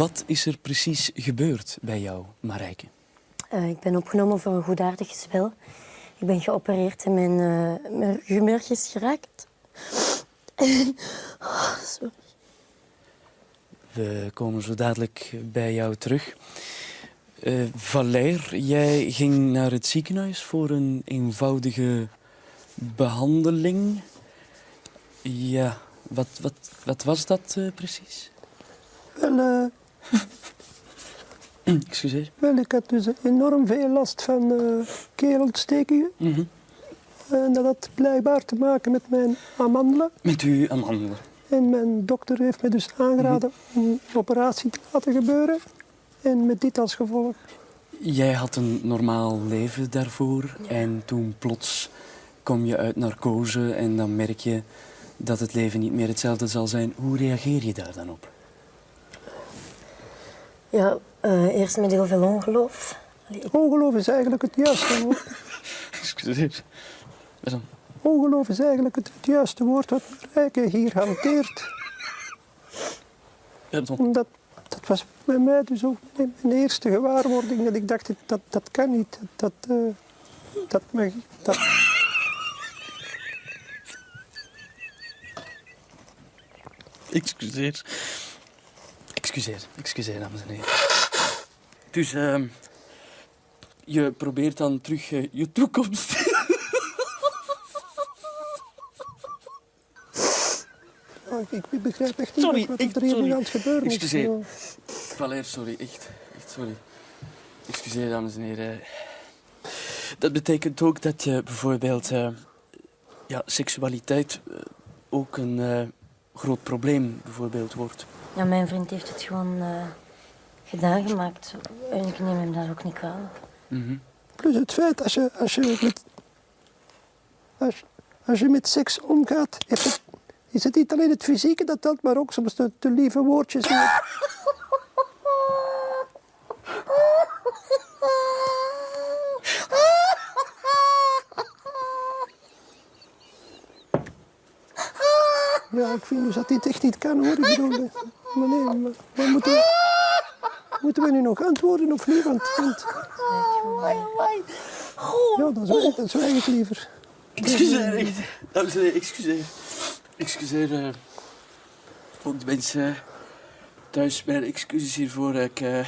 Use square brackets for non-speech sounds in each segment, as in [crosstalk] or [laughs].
Wat is er precies gebeurd bij jou, Marijke? Uh, ik ben opgenomen voor een goedaardig spel. Ik ben geopereerd en mijn, uh, mijn humeur is geraakt. [laughs] oh, sorry. We komen zo dadelijk bij jou terug. Uh, Valère, jij ging naar het ziekenhuis voor een eenvoudige behandeling. Ja, wat, wat, wat was dat uh, precies? Wel, uh, [laughs] Excuseer. Wel, ik had dus enorm veel last van uh, keelontstekingen. Mm -hmm. En dat had blijkbaar te maken met mijn amandelen. Met uw amandelen? En mijn dokter heeft me dus aangeraden mm -hmm. om een operatie te laten gebeuren. En met dit als gevolg. Jij had een normaal leven daarvoor. Ja. En toen plots kom je uit narcose en dan merk je dat het leven niet meer hetzelfde zal zijn. Hoe reageer je daar dan op? Ja, uh, eerst met heel veel ongeloof. Allee, ik... Ongeloof is eigenlijk het juiste woord. [laughs] Excuseer. Waarom? Ongeloof is eigenlijk het, het juiste woord wat Rijke hier hanteert. Omdat dat was bij mij dus ook mijn eerste gewaarwording dat ik dacht, dat, dat kan niet. Dat, uh, dat, mag, dat... Excuseer. Excuseer, excuseer, dames en heren. Dus uh, je probeert dan terug uh, je toekomst. [laughs] oh, ik, ik, begrijp echt niet sorry, wat er hier aan het gebeuren is. Excuseer. Valère, sorry, echt, echt sorry. Excuseer, dames en heren. Dat betekent ook dat je bijvoorbeeld uh, ja, seksualiteit ook een groot probleem bijvoorbeeld wordt. Ja, mijn vriend heeft het gewoon uh, gedaan gemaakt. En ik neem hem daar ook niet kwalijk. Mm -hmm. Plus het feit, als je, als je, met, als, als je met seks omgaat, is het, is het niet alleen het fysieke dat telt, maar ook soms de, de lieve woordjes. Ja, ik vind dus dat dit echt niet kan hoor. Ik bedoel, maar nee, maar, maar moeten, we, moeten we nu nog antwoorden of niet? Want, want... Ja, dan zwijg, dan zwijg ik liever. Excuseer, echt. Dames en heren, excuseer. Excuseer. Uh, ook de mensen thuis, mijn excuses hiervoor. Ik, uh,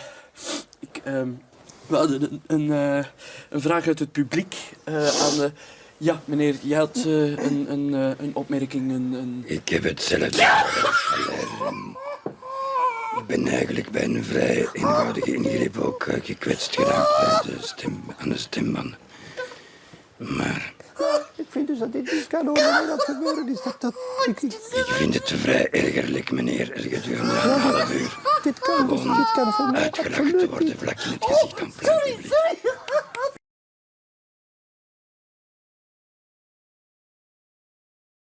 ik, um, we hadden een, een, uh, een vraag uit het publiek aan de... Ja, meneer, je had uh, een, een, uh, een opmerking. Een, een... Ik heb hetzelfde. [laughs] ik ben eigenlijk bij een vrij eenvoudige ingreep ook uh, gekwetst geraakt bij de stem, aan de stembanden. Maar... Ik vind dus dat dit niet kan horen dat gebeuren is. Dat, dat, ik, ik... ik vind het vrij ergerlijk, meneer. Er gedurende een half uur dit kan, dit kan voor mij uitgelachen te worden vlak in het gezicht van het publiek.